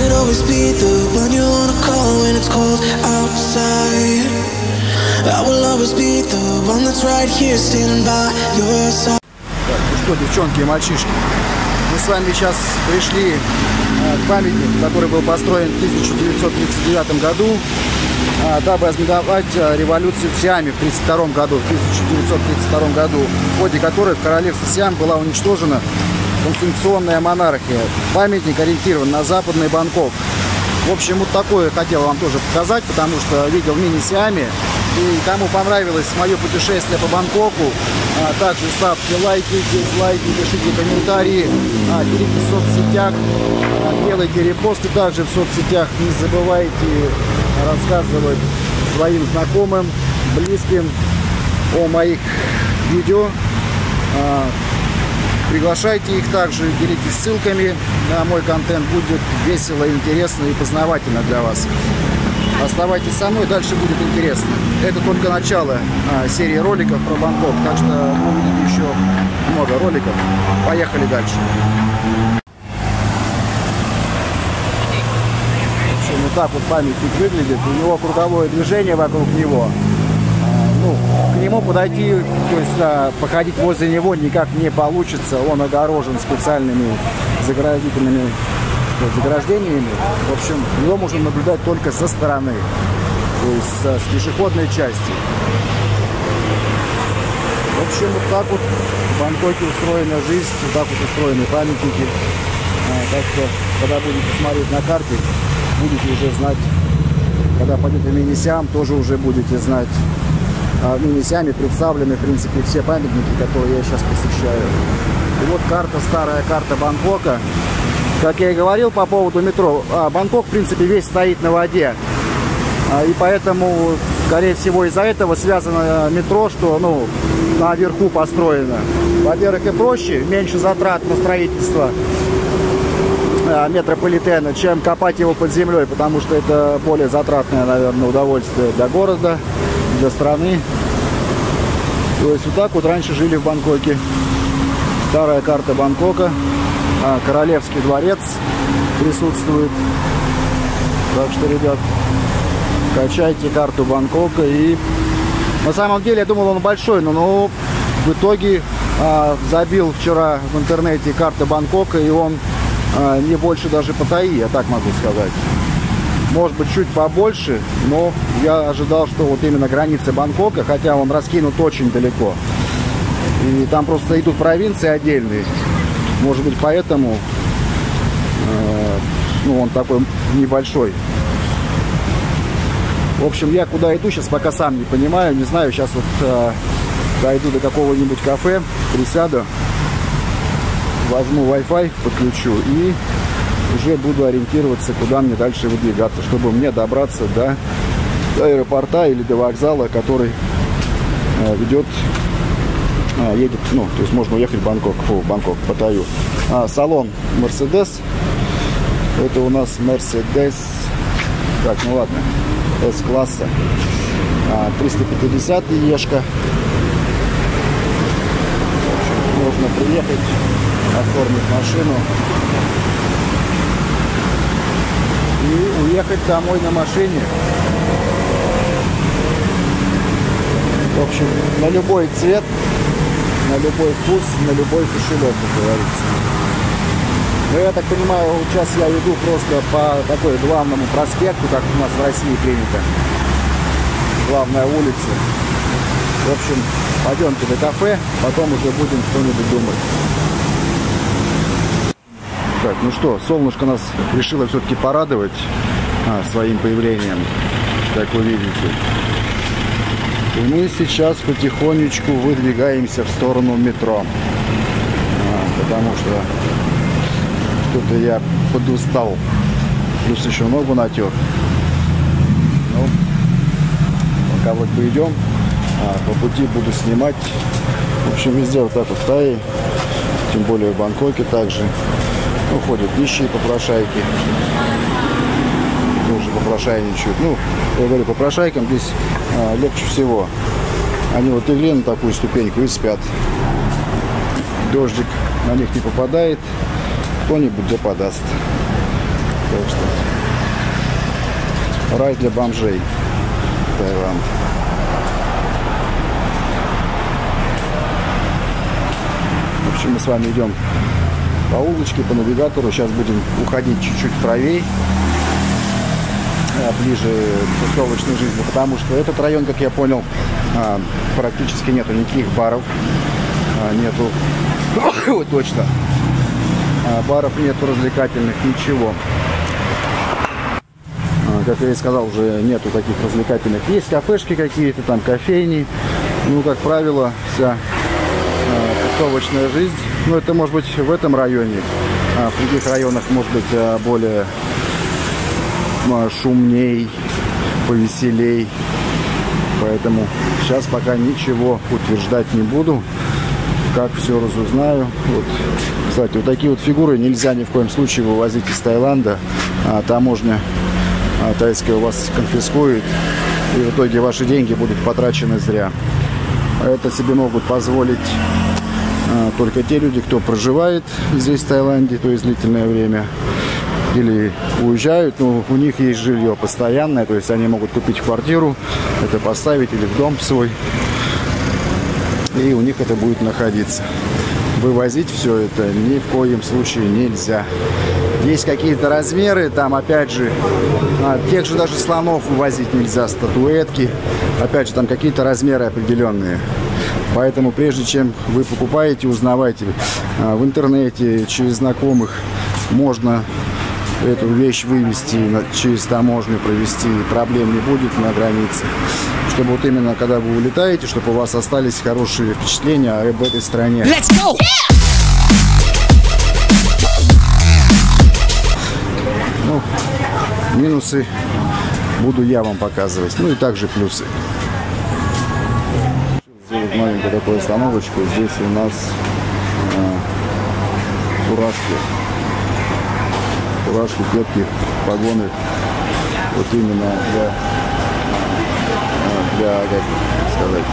could always be the one you wanna call when it's cold outside. I will always be the one that's right here standing by your side. Так, ну что, девчонки и мальчишки, мы с вами сейчас пришли э, к памятнику, который был построен в 1939 году, э, дабы ознаменовать э, революцию в Сиаме в 1932 году, в 1932 году, в ходе которой в королевстве Сиам была уничтожена конституционная монархия. Памятник ориентирован на западный Бангкок. В общем, вот такое хотел вам тоже показать, потому что видел в мини-Сиаме. И кому понравилось мое путешествие по Бангкоку, а также ставьте лайки, дизлайки, пишите комментарии, а, делитесь в соцсетях, а, делайте репосты также в соцсетях. Не забывайте рассказывать своим знакомым, близким о моих видео. А, Приглашайте их также, делитесь ссылками на мой контент. Будет весело, интересно и познавательно для вас. Оставайтесь со мной, дальше будет интересно. Это только начало а, серии роликов про Бангкок, так что увидите еще много роликов. Поехали дальше. Вот так вот памятник выглядит. У него круговое движение вокруг него ну, к нему подойти, то есть да, походить возле него никак не получится. Он огорожен специальными заградительными заграждениями. В общем, его можно наблюдать только со стороны, то есть с пешеходной части. В общем, вот так вот в Бангкоке устроена жизнь, вот так вот устроены памятники. А, так что, когда будете смотреть на карте, будете уже знать, когда пойдете в Минисиам, тоже уже будете знать, а в Минисяме представлены, в принципе, все памятники, которые я сейчас посещаю. И вот карта, старая карта Бангкока. Как я и говорил по поводу метро, а, Бангкок, в принципе, весь стоит на воде. А, и поэтому, скорее всего, из-за этого связано метро, что, ну, наверху построено. Во-первых, и проще, меньше затрат на строительство а, метрополитена, чем копать его под землей, потому что это более затратное, наверное, удовольствие для города для страны. То есть вот так вот раньше жили в Бангкоке. Старая карта Бангкока. А, Королевский дворец присутствует. Так что, ребят, качайте карту Бангкока. И на самом деле я думал он большой, но ну, в итоге а, забил вчера в интернете карта Бангкока, и он а, не больше даже Паттайи, я так могу сказать может быть чуть побольше, но я ожидал, что вот именно границы Бангкока, хотя он раскинут очень далеко. И там просто идут провинции отдельные. Может быть поэтому э, ну, он такой небольшой. В общем, я куда иду сейчас пока сам не понимаю, не знаю. Сейчас вот э, дойду до какого-нибудь кафе, присяду, возьму Wi-Fi, подключу и уже буду ориентироваться, куда мне дальше выдвигаться, чтобы мне добраться до, аэропорта или до вокзала, который э, ведет, э, едет, ну, то есть можно уехать в Бангкок, фу, Бангкок, Паттайю. А, салон Mercedes, это у нас Mercedes, так, ну ладно, S-класса, а, 350 Ешка. Можно приехать, оформить машину и уехать домой на машине. В общем, на любой цвет, на любой вкус, на любой кошелек, как говорится. Но я так понимаю, сейчас я иду просто по такой главному проспекту, как у нас в России принято. Главная улица. В общем, пойдемте до кафе, потом уже будем что-нибудь думать. Так, ну что, солнышко нас решило все-таки порадовать а, своим появлением, как вы видите. И мы сейчас потихонечку выдвигаемся в сторону метро. А, потому что что-то я подустал. Плюс еще ногу натер. Ну, пока вот бы идем, а, по пути буду снимать. В общем, везде вот так вот в тем более в Бангкоке также уходят нищие попрошайки. Попрошайничают. Ну, я говорю, попрошайкам здесь а, легче всего. Они вот легли на такую ступеньку и спят. Дождик на них не попадает, кто-нибудь да подаст. Так что рай для бомжей. Таиланд. В общем, мы с вами идем по улочке, по навигатору. Сейчас будем уходить чуть-чуть правее, ближе к тусовочной жизни, потому что этот район, как я понял, а, практически нету никаких баров, а, нету, точно, баров нету развлекательных, ничего. Как я и сказал, уже нету таких развлекательных. Есть кафешки какие-то, там кофейни. Ну, как правило, вся тусовочная жизнь. Ну, это может быть в этом районе. А в других районах может быть более шумней, повеселей. Поэтому сейчас пока ничего утверждать не буду. Как все разузнаю. Вот. Кстати, вот такие вот фигуры нельзя ни в коем случае вывозить из Таиланда. А, таможня а, тайская у вас конфискует. И в итоге ваши деньги будут потрачены зря. Это себе могут позволить а, только те люди, кто проживает здесь, в Таиланде, то есть длительное время, или уезжают, но у них есть жилье постоянное, то есть они могут купить квартиру, это поставить или в дом свой, и у них это будет находиться. Вывозить все это ни в коем случае нельзя. Есть какие-то размеры, там опять же, а, тех же даже слонов вывозить нельзя, статуэтки. Опять же, там какие-то размеры определенные. Поэтому прежде чем вы покупаете, узнавайте а, в интернете, через знакомых, можно эту вещь вывести, через таможню провести, проблем не будет на границе. Чтобы вот именно, когда вы улетаете, чтобы у вас остались хорошие впечатления об этой стране. Let's go! Ну, минусы буду я вам показывать. Ну и также плюсы сделать маленькую такую остановочку. Здесь у нас э, фуражки. Фуражки, кепки, погоны. Вот именно для, для как сказать,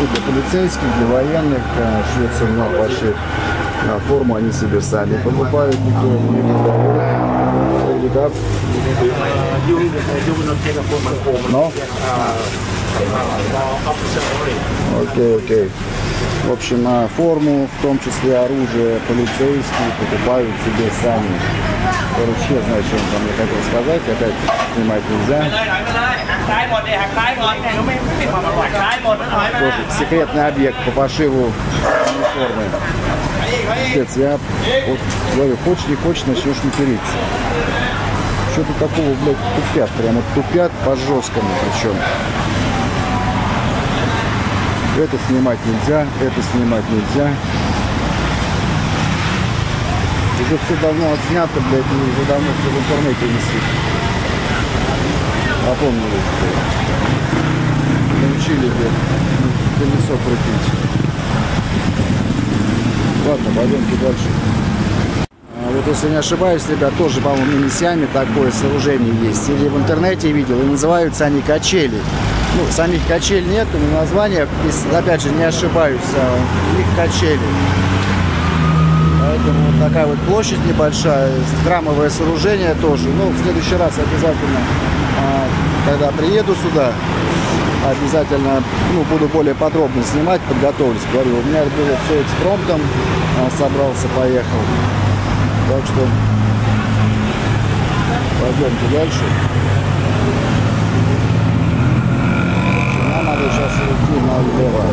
ну, для полицейских, для военных. Швеция много больших. Форму они себе сами покупают, никто не продает. Но Окей, окей. В общем, форму, в том числе оружие полицейские, покупают себе сами. Короче, я знаю, что он там мне хотел сказать. Опять снимать нельзя. Тоже секретный объект по пошиву униформы. Отец, я вот говорю, хочешь не хочешь, начнешь материться. Что-то такого, блядь, тупят, прямо тупят по жесткому причем. Это снимать нельзя, это снимать нельзя. Уже все давно отснято, блядь, и уже давно все в интернете висит. Напомнили, научили, блядь, колесо крутить. Ладно, пойдемте дальше. А вот если не ошибаюсь, ребят, тоже, по-моему, Минисиаме такое сооружение есть. Или в интернете видел, и называются они качели. Ну, самих качель нет, но название, опять же, не ошибаюсь, а их качели. Поэтому вот такая вот площадь небольшая, храмовое сооружение тоже. Ну, в следующий раз обязательно, а, когда приеду сюда, обязательно ну, буду более подробно снимать, подготовлюсь. Говорю, у меня было все экспромтом, а, собрался, поехал. Так что пойдемте дальше. Надо сейчас идти налево.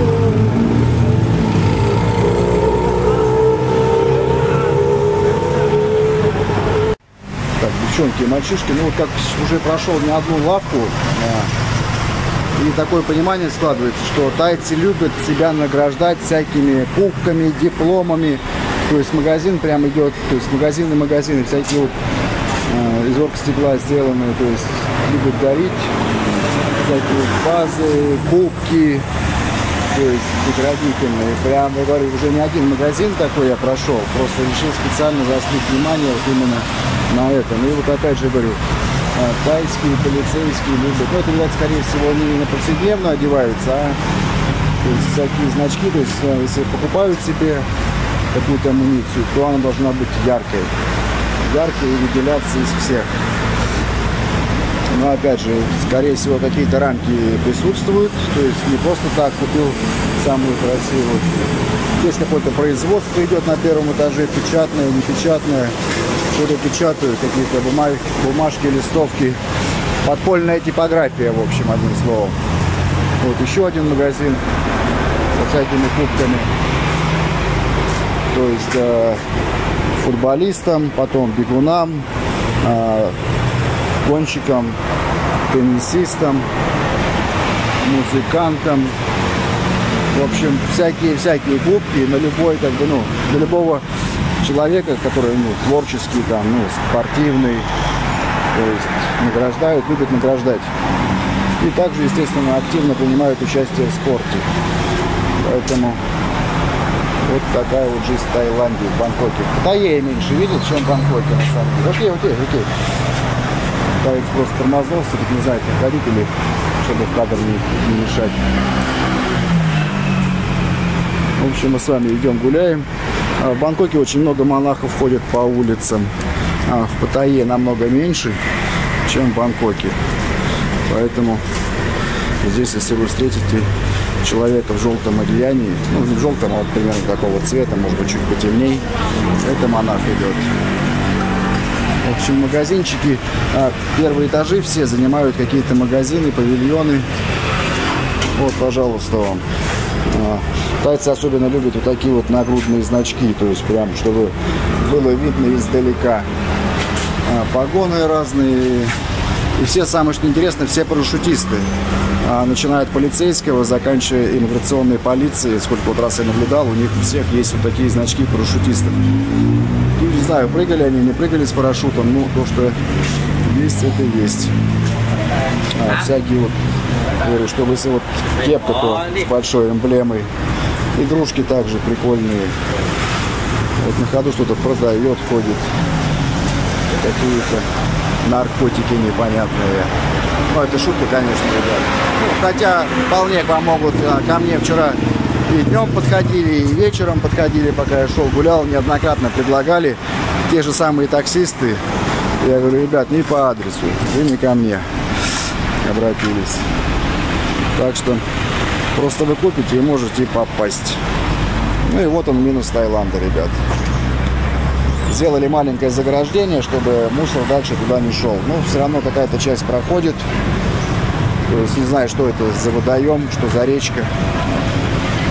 Девчонки и мальчишки, ну вот как уже прошел не одну лавку, а, и такое понимание складывается, что тайцы любят себя награждать всякими кубками, дипломами. То есть магазин прям идет, то есть магазины, магазины, всякие вот э, из оргстекла сделанные, то есть любят дарить всякие базы, кубки, то есть наградительные. Прям, я говорю, уже не один магазин такой я прошел, просто решил специально заострить внимание вот именно на этом. И вот опять же говорю, а, тайские, полицейские любят. Ну, это, ребят, скорее всего, не на повседневно одеваются, а то есть всякие значки, то есть а, если покупают себе какую-то амуницию, то она должна быть яркой. яркие и выделяться из всех. Но опять же, скорее всего, какие-то рамки присутствуют. То есть не просто так купил самую красивую. Здесь какое-то производство идет на первом этаже, печатное, непечатное. Что-то печатают, какие-то бумаг, бумажки, листовки. Подпольная типография, в общем, одним словом. Вот еще один магазин со всякими кубками. То есть э, футболистам, потом бегунам, э, гонщикам, теннисистам, музыкантам. В общем, всякие-всякие кубки на любой, как бы, ну, для любого человека, который, ну, творческий, там, ну, спортивный, то есть награждают, любят награждать. И также, естественно, активно принимают участие в спорте. Поэтому вот такая вот жизнь в Таиланде, в Бангкоке. В Китае меньше видел, чем в Бангкоке, на самом деле. Окей, окей, окей. Китаец просто тормознулся, как не знаю, проходить или чтобы в кадр не, не мешать. В общем, мы с вами идем гуляем. А в Бангкоке очень много монахов ходят по улицам. А в Паттайе намного меньше, чем в Бангкоке. Поэтому здесь, если вы встретите человека в желтом одеянии, ну не в желтом, а вот примерно такого цвета, может быть чуть потемней, это монах идет. В общем, магазинчики, а, первые этажи все занимают какие-то магазины, павильоны. Вот, пожалуйста, вам. А, тайцы особенно любят вот такие вот нагрудные значки, то есть прям, чтобы было видно издалека. А, погоны разные. И все, самое что интересно, все парашютисты. Начиная от полицейского, заканчивая иммиграционной полицией. Сколько вот раз я наблюдал, у них у всех есть вот такие значки парашютистов. Знаю, прыгали они, не прыгали с парашютом, ну, то, что есть, это есть. А, всякие вот, говорю, чтобы если вот кепка, то с большой эмблемой. Игрушки также прикольные. Вот на ходу что-то продает, ходит. Какие-то наркотики непонятные. Ну, это шутка, конечно, ребят. Ну, хотя вполне к вам могут. А, ко мне вчера и днем подходили, и вечером подходили, пока я шел, гулял, неоднократно предлагали. Те же самые таксисты. Я говорю, ребят, не по адресу, вы не ко мне обратились. Так что просто вы купите и можете попасть. Ну и вот он минус Таиланда, ребят. Сделали маленькое заграждение, чтобы мусор дальше туда не шел. Но все равно какая-то часть проходит. То есть не знаю, что это за водоем, что за речка.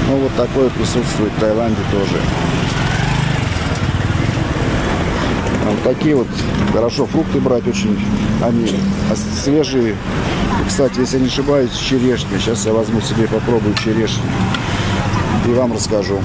Ну, вот такое присутствует в Таиланде тоже. Вот такие вот, хорошо, фрукты брать очень, они свежие. Кстати, если не ошибаюсь, черешня. Сейчас я возьму себе попробую черешню. И вам расскажу.